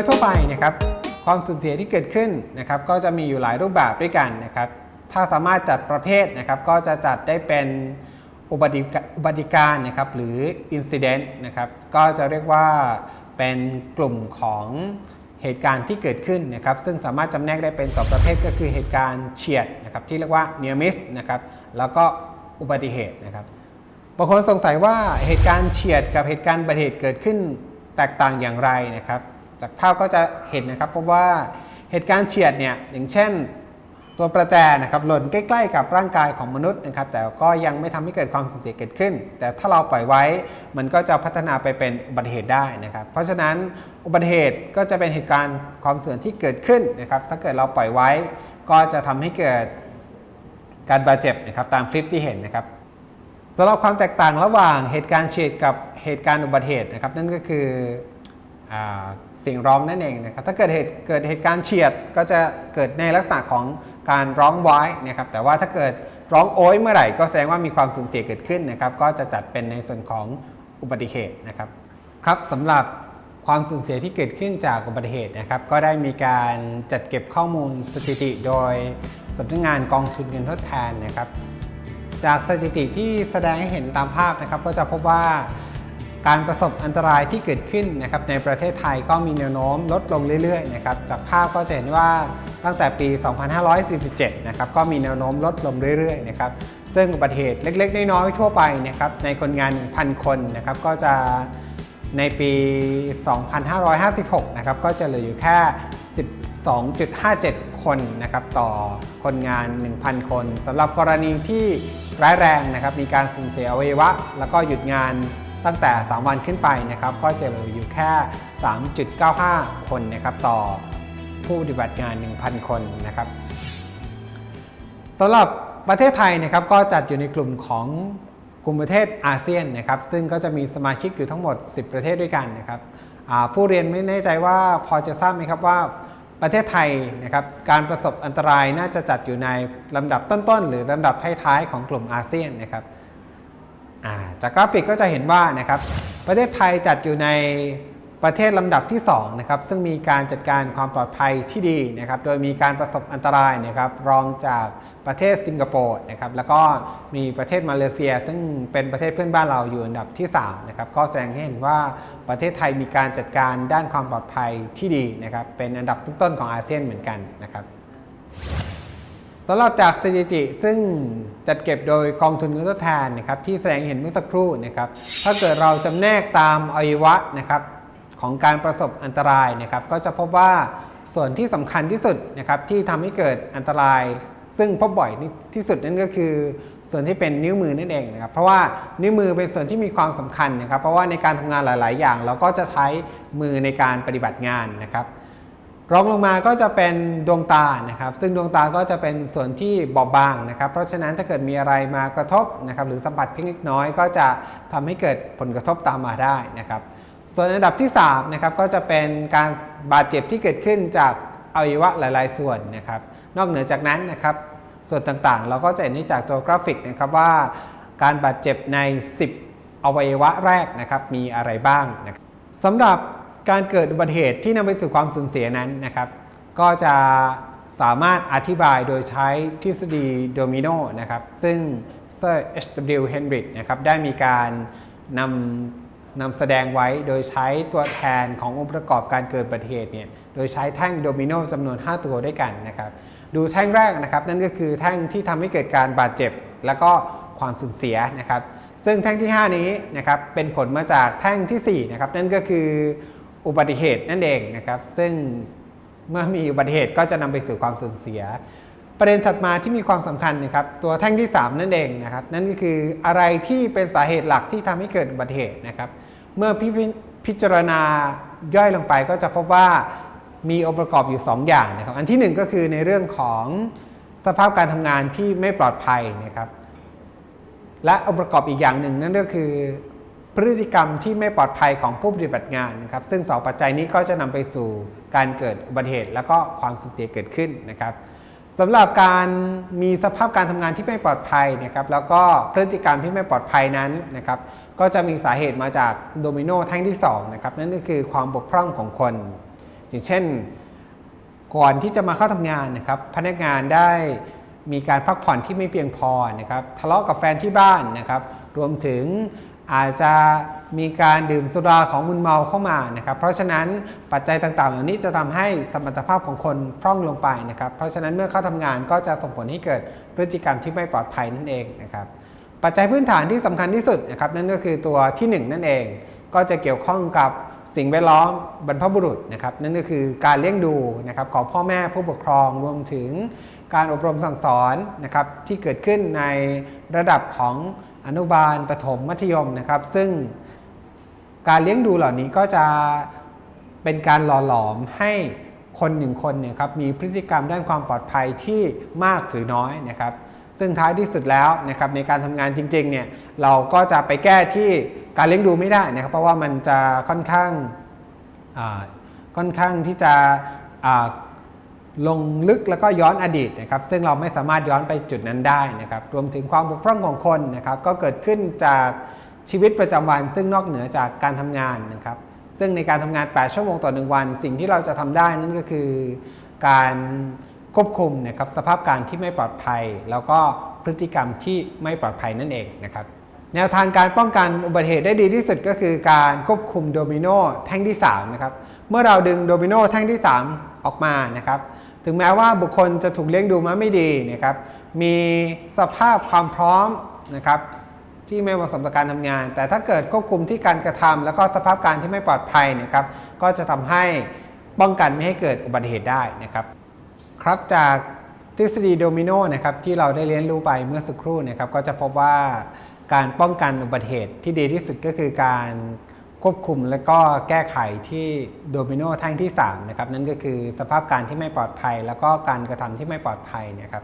ยทั่วไปนะครับความสูญเสียที่เกิดขึ้นนะครับก็จะมีอยู่หลายรูปแบบด้วยกันนะครับถ้าสามารถจัดประเภทนะครับก็จะจัดได้เป็นอุบัติอุบัติการนะครับหรือ incident นะครับก็จะเรียกว่าเป็นกลุ่มของเหตุการณ์ที่เกิดขึ้นนะครับซึ่งสามารถจำแนกได้เป็น 2 ประเภทก็คือเหตุการณ์เฉียดนะครับที่เรียกว่า near miss นะครับแล้วก็อุบัติเหตุนะครับบางคนสงสัยว่าเหตุการณ์เฉียดกับเหตุการณ์อุบัติเหตุเกิดขึ้นแตกต่างอย่างไรนะครับ จากภาพก็จะเห็นนะครับ เพราะว่าเหตุการณ์เฉียดเนี่ยอย่างเช่น ตัวประแจนะครับหล่นใกล้ ๆ กับร่างกายของมนุษย์นะครับ แต่ก็ยังไม่ทำให้เกิดความสูญเสียเกิดขึ้น แต่ถ้าเราปล่อยไว้มันก็จะพัฒนาไปเป็นอุบัติเหตุได้นะครับ เพราะฉะนั้นอุบัติเหตุก็จะเป็นเหตุการณ์ความเสื่อมที่เกิดขึ้นนะครับ ถ้าเกิดเราปล่อยไว้ก็จะทำให้เกิดการบาดเจ็บนะครับตามคลิปที่เห็นนะครับสำหรับความแตกต่างระหว่างเหตุการณ์เฉียดกับเหตุการณ์อุบัติเหตุนะครับ นั่นก็คืออ สียงร้องนั่นเองนะครับถ้าเกิดเหตุเกิดเหตุการณ์เฉียดก็จะเกิดในลักษณะของการร้องไว้นะครับแต่ว่าถ้าเกิดร้องโอยเมื่อไหร่ก็แสดงว่ามีความสูญเสียเกิดขึ้นนะครับก็จะจัดเป็นในส่วนของอุบัติเหตุนะครับครับสำหรับความสูญเสียที่เกิดขึ้นจากอุบัติเหตุนะครับก็ได้มีการจัดเก็บข้อมูลสถิติ โดยสำนักงานกองทุนเงินทดแทนนะครับ จากสถิติที่แสดงให้เห็นตามภาพนะครับก็จะพบว่า การประสบอันตรายที่เกิดขึ้นนะครับในประเทศไทยก็มีแนวโน้มลดลงเรื่อยๆนะครับจากภาพก็จะเห็นว่าตั้งแต่ปี 2547 นะครับก็มีแนวโน้มลดลงเรื่อยๆนะครับซึ่งอุบัติเหตุเล็กๆ น้อยๆทั่วไปนะครับในคนงาน 1,000 คนนะครับก็จะในปี 2556 นะครับก็จะเหลืออยู่แค่ 12.57 คนนะครับต่อคนงาน 1,000 คนสำหรับกรณีที่ร้ายแรงนะครับมีการสูญเสียอวัยวะ แล้วก็หยุดงาน ตั้งแต่ 3 วันขึ้นไปนะครับก็จะเหลืออยู่แค่ 3.95 คนนะครับต่อผู้ปฏิบัติงาน 1,000 คนนะครับสำหรับประเทศไทยนะครับก็จัดอยู่ในกลุ่มของกลุ่มประเทศอาเซียนนะครับซึ่งก็จะมีสมาชิกอยู่ทั้งหมด 10 ประเทศด้วยกันนะครับผู้เรียนไม่แน่ใจว่าพอจะทราบไหมครับว่าประเทศไทยนะครับการประสบอันตรายน่าจะจัดอยู่ในลำดับต้นๆ หรือลำดับท้ายๆของกลุ่มอาเซียนนะครับ จากกราฟิกก็จะเห็นว่านะครับประเทศไทยจัดอยู่ในประเทศลำดับที่2นะครับซึ่งมีการจัดการความปลอดภัยที่ดีนะครับโดยมีการประสบอันตรายนะครับรองจากประเทศสิงคโปร์นะครับแล้วก็มีประเทศมาเลเซีย ซึ่งเป็นประเทศเพื่อนบ้านเราอยู่อันดับที่3นะครับก็แสดงให้เห็นว่าประเทศไทยมีการจัดการด้านความปลอดภัยที่ดีนะครับเป็นอันดับต้นๆของอาเซียนเหมือนกันนะครับ สำหรับจากสถิติซึ่งจัดเก็บโดยกองทุนเงินทดแทนนะครับที่แสดงเห็นเมื่อสักครู่นะครับถ้าเกิดเราจำแนกตามอวัยวะนะครับของการประสบอันตรายนะครับก็จะพบว่าส่วนที่สำคัญที่สุดนะครับที่ทำให้เกิดอันตราย ซึ่งพบบ่อยที่สุดนั่นก็คือ ส่วนที่เป็นนิ้วมือนั่นเองนะครับเพราะว่านิ้วมือเป็นส่วนที่มีความสำคัญนะครับ เพราะว่าในการทำงานหลาย ๆ อย่าง เราก็จะใช้มือในการปฏิบัติงานนะครับ รองลงมาก็จะเป็นดวงตานะครับ ซึ่งดวงตาก็จะเป็นส่วนที่บอบบางนะครับ เพราะฉะนั้นถ้าเกิดมีอะไรมากระทบนะครับ หรือสัมผัสเพียงเล็กน้อย ก็จะทำให้เกิดผลกระทบตามมาได้นะครับ ส่วนอันดับที่3นะครับก็จะเป็นการบาดเจ็บที่เกิดขึ้นจากอวัยวะหลาย ๆ ส่วนนะครับ นอกเหนือจากนั้นนะครับ ส่วนต่างๆ เราก็จะเห็นได้จากตัวกราฟิกนะครับว่า การบาดเจ็บใน 10 อวัยวะแรกนะครับมีอะไรบ้างนะครับสำหรับ การเกิดอุบัติเหตุที่นำไปสู่ความสูญเสียนั้นนะครับ ก็จะสามารถอธิบายโดยใช้ทฤษฎีโดมิโนนะครับ ซึ่งเซอร์ H.W. Hendrick นะครับได้มีการนำนำแสดงไว้โดยใช้ตัวแทนขององค์ประกอบการเกิดอุบัติเหตุเนี่ยโดยใช้แท่งโดมิโนจำนวน 5 ตัวด้วยกันนะครับดูแท่งแรกนะครับนั่นก็คือแท่งที่ทำให้เกิดการบาดเจ็บ แล้วก็ความสูญเสียนะครับ ซึ่งแท่งที่ 5 นี้นะครับเป็นผลมาจากแท่งที่4นะครับนั่นก็คือ อุบัติเหตุนั่นเองนะครับ ซึ่งเมื่อมีอุบัติเหตุก็จะนำไปสู่ความสูญเสีย ประเด็นถัดมาที่มีความสำคัญนะครับ ตัวแท่งที่ 3 นั่นเองนะครับ นั่นก็คืออะไรที่เป็นสาเหตุหลักที่ทำให้เกิดอุบัติเหตุนะครับ เมื่อพิพจารณาย่อยลงไปก็จะพบว่ามีองค์ประกอบอยู่ 2 อย่างนะครับ อันที่ 1 ก็คือในเรื่องของสภาพการทำงานที่ไม่ปลอดภัยนะครับ และองค์ประกอบอีกอย่างหนึ่งนั่นก็คือ พฤติกรรมที่ไม่ปลอดภัยของผู้ปฏิบัติงานนะครับ ซึ่งสองปัจจัยนี้ก็จะนำไปสู่การเกิดอุบัติเหตุ และก็ความสูญเสียเกิดขึ้นนะครับสำหรับการมีสภาพการทำงานที่ไม่ปลอดภัยนะครับ แล้วก็พฤติกรรมที่ไม่ปลอดภัยนั้นนะครับ ก็จะมีสาเหตุมาจากโดมิโนแท่งที่2นะครับนั่นก็คือความบกพร่องของคน อย่างเช่น ก่อนที่จะมาเข้าทำงานนะครับ พนักงานได้มีการพักผ่อนที่ไม่เพียงพอนะครับ ทะเลาะกับแฟนที่บ้านนะครับ รวมถึง อาจจะมีการดื่มสุราของมึนเมาเข้ามานะครับ เพราะฉะนั้นปัจจัยต่างๆ เหล่านี้จะทำให้สมรรถภาพของคนพร่องลงไปนะครับ เพราะฉะนั้นเมื่อเข้าทำงานก็จะส่งผลให้เกิดพฤติกรรมที่ไม่ปลอดภัยนั่นเองนะครับ ปัจจัยพื้นฐานที่สำคัญที่สุดนะครับนั่นก็คือตัวทีหนึ่1 นั่นเอง ก็จะเกี่ยวข้องกับสิ่งแวดล้อมบรรพบุรุษนะครับ นั่นก็คือการเลี้ยงดูนะครับของพ่อแม่ผู้ปกครองรวมถึงการอบรมสั่งสอนนะครับที่เกิดขึ้นในระดับของ อนุบาลประถมมัธยมนะครับ ซึ่งการเลี้ยงดูเหล่านี้ก็จะเป็นการหล่อหลอมให้คนหนึ่งคนเนี่ยครับมีพฤติกรรมด้านความปลอดภัยที่มากหรือน้อยนะครับ ซึ่งท้ายที่สุดแล้วนะครับในการทำงานจริงๆเนี่ยเราก็จะไปแก้ที่การเลี้ยงดูไม่ได้นะครับ เพราะว่ามันจะค่อนข้างค่อนข้างที่จะ ลงลึกแล้วก็ย้อนอดีตนะครับซึ่งเราไม่สามารถย้อนไปจุดนั้นได้นะครับรวมถึงความบกพร่องของคนนะครับก็เกิดขึ้นจากชีวิตประจำวัน ซึ่งนอกเหนือจากการทำงานนะครับซึ่งในการทำงาน 8 ชั่วโมงต่อหนึ่งวัน สิ่งที่เราจะทำได้นั่นก็คือการควบคุมนะครับสภาพการที่ไม่ปลอดภัย แล้วก็พฤติกรรมที่ไม่ปลอดภัยนั่นเองนะครับแนวทางการป้องกันอุบัติเหตุได้ดีที่สุดก็คือการควบคุมโดมิโนแท่งที่3นะครับเมื่อเราดึงโดมิโนแท่งที่ 3 ออกมานะครับ ถึงแม้ว่าบุคคลจะถูกเลี้ยงดูมาไม่ดีนะครับ มีสภาพความพร้อมนะครับที่ไม่เหมาะสมต่อการทำงาน แต่ถ้าเกิดควบคุมที่การกระทำแล้วก็สภาพการที่ไม่ปลอดภัยนะครับ ก็จะทำให้ป้องกันไม่ให้เกิดอุบัติเหตุได้นะครับ ครับจากทฤษฎีโดมิโนนะครับที่เราได้เรียนรู้ไปเมื่อสักครู่นะครับ ก็จะพบว่าการป้องกันอุบัติเหตุที่ดีที่สุดก็คือการ ควบคุมและก็แก้ไขที่โดมิโนแท่งที่3นะครับนั่นก็คือสภาพการที่ไม่ปลอดภัย แล้วก็การกระทำที่ไม่ปลอดภัยนะครับ